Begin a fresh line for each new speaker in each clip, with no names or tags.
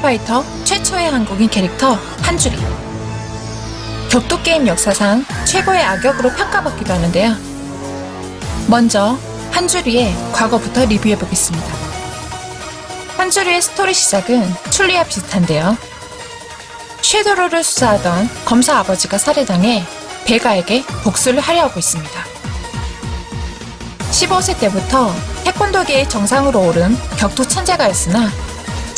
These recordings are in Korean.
스트리트파이터 최초의 한국인 캐릭터 한주리. 격투 게임 역사상 최고의 악역으로 평가받기도 하는데요. 먼저 한주리의 과거부터 리뷰해 보겠습니다. 한주리의 스토리 시작은 춘리와 비슷한데요. 섀도루를 수사하던 검사 아버지가 살해당해 베가에게 복수를 하려 하고 있습니다. 15세 때부터 태권도계의 정상으로 오른 격투 천재가였으나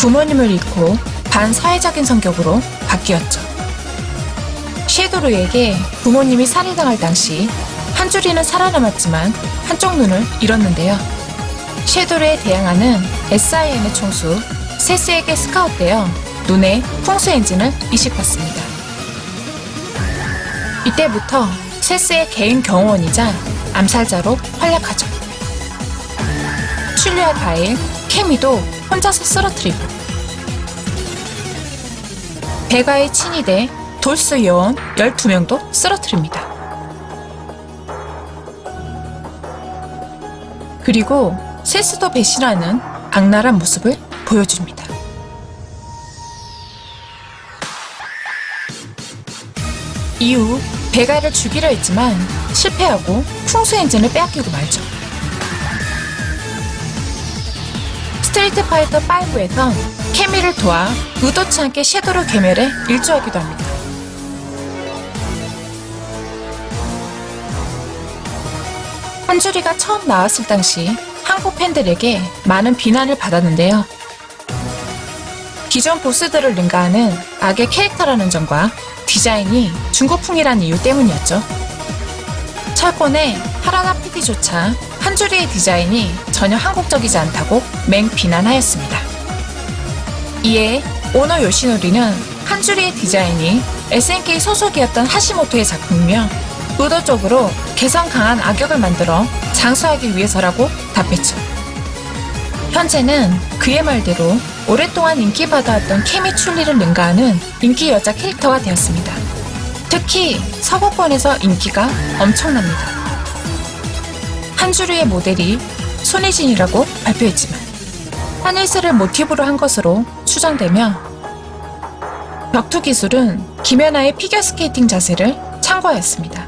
부모님을 잃고 반사회적인 성격으로 바뀌었죠. 섀도르에게 부모님이 살해당할 당시 한 줄이는 살아남았지만 한쪽 눈을 잃었는데요. 섀도르에 대항하는 SIM의 총수 세스에게 스카웃되어 눈에 풍수 엔진을 이식받습니다. 이때부터 세스의 개인 경호원이자 암살자로 활약하죠. 출리와 가일, 케미도 혼자서 쓰러뜨리고 베가의 친위대 돌스 요원 12명도 쓰러뜨립니다. 그리고 세스도 배신하는 악랄한 모습을 보여줍니다. 이후 베가를 죽이려 했지만 실패하고 풍수 엔진을 빼앗기고 말죠. 스트리트 파이터 5에선 캐미를 도와 의도치 않게 섀도루 괴멸에 일조하기도 합니다. 한주리가 처음 나왔을 당시 한국 팬들에게 많은 비난을 받았는데요. 기존 보스들을 능가하는 악의 캐릭터라는 점과 디자인이 중국풍이라는 이유 때문이었죠. 철권의 하라나 PD조차 한주리의 디자인이 전혀 한국적이지 않다고 맹 비난하였습니다. 이에 오노 요시노리는 한주리의 디자인이 SNK 소속이었던 하시모토의 작품이며 의도적으로 개성 강한 악역을 만들어 장수하기 위해서라고 답했죠. 현재는 그의 말대로 오랫동안 인기받아왔던 케미 출리를 능가하는 인기 여자 캐릭터가 되었습니다. 특히 서구권에서 인기가 엄청납니다. 한주리의 모델이 손혜진이라고 발표했지만 하늘새를 모티브로 한 것으로 추정되며 격투 기술은 김연아의 피겨스케이팅 자세를 참고하였습니다.